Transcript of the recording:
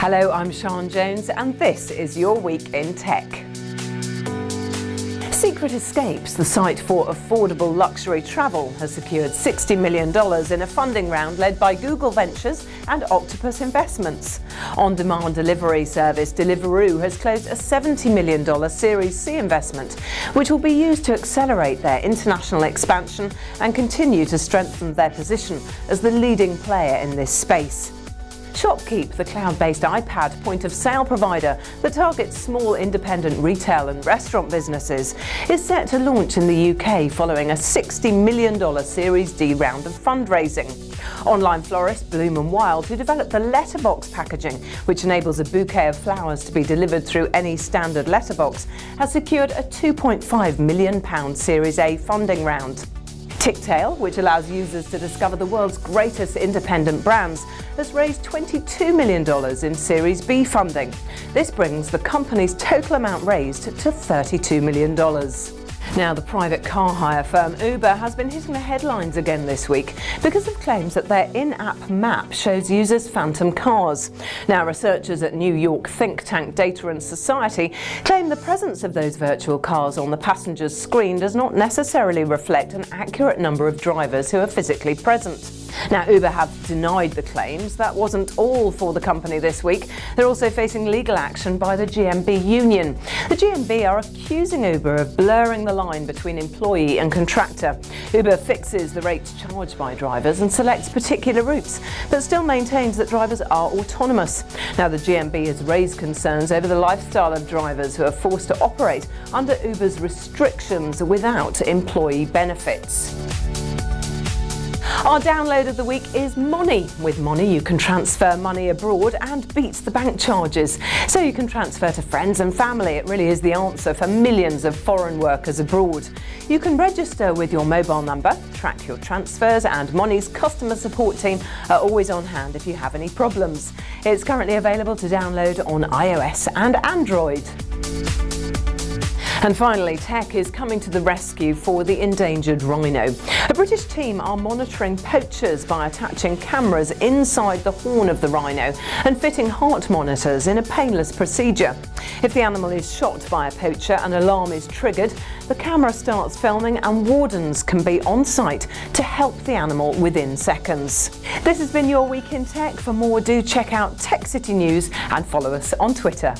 Hello, I'm Sian Jones and this is your week in tech. Secret Escapes, the site for affordable luxury travel, has secured $60 million in a funding round led by Google Ventures and Octopus Investments. On-demand delivery service Deliveroo has closed a $70 million Series C investment, which will be used to accelerate their international expansion and continue to strengthen their position as the leading player in this space. Shopkeep, the cloud-based iPad point-of-sale provider that targets small independent retail and restaurant businesses, is set to launch in the UK following a $60 million Series D round of fundraising. Online florist Bloom & Wild, who developed the letterbox packaging, which enables a bouquet of flowers to be delivered through any standard letterbox, has secured a £2.5 million Series A funding round. Tictail, which allows users to discover the world's greatest independent brands, has raised $22 million in Series B funding. This brings the company's total amount raised to $32 million. Now, the private car hire firm Uber has been hitting the headlines again this week because of claims that their in-app map shows users phantom cars. Now, researchers at New York think tank Data and Society claim the presence of those virtual cars on the passenger's screen does not necessarily reflect an accurate number of drivers who are physically present. Now, Uber have denied the claims. That wasn't all for the company this week. They're also facing legal action by the GMB union. The GMB are accusing Uber of blurring the line between employee and contractor. Uber fixes the rates charged by drivers and selects particular routes, but still maintains that drivers are autonomous. Now, the GMB has raised concerns over the lifestyle of drivers who are forced to operate under Uber's restrictions without employee benefits. Our download of the week is Money. With Money you can transfer money abroad and beat the bank charges. So you can transfer to friends and family. It really is the answer for millions of foreign workers abroad. You can register with your mobile number, track your transfers and Money's customer support team are always on hand if you have any problems. It's currently available to download on iOS and Android. And finally, tech is coming to the rescue for the endangered rhino. A British team are monitoring poachers by attaching cameras inside the horn of the rhino and fitting heart monitors in a painless procedure. If the animal is shot by a poacher, an alarm is triggered, the camera starts filming and wardens can be on site to help the animal within seconds. This has been your Week in Tech. For more, do check out Tech City News and follow us on Twitter.